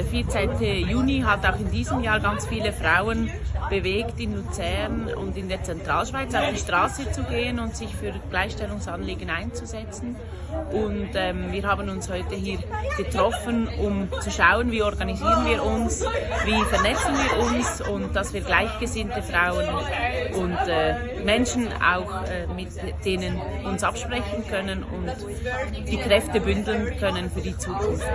der 14. Juni hat auch in diesem Jahr ganz viele Frauen bewegt, in Luzern und in der Zentralschweiz auf die Straße zu gehen und sich für Gleichstellungsanliegen einzusetzen. Und ähm, wir haben uns heute hier getroffen, um zu schauen, wie organisieren wir uns, wie vernetzen wir uns und dass wir gleichgesinnte Frauen und äh, Menschen auch äh, mit denen uns absprechen können und die Kräfte bündeln können für die Zukunft.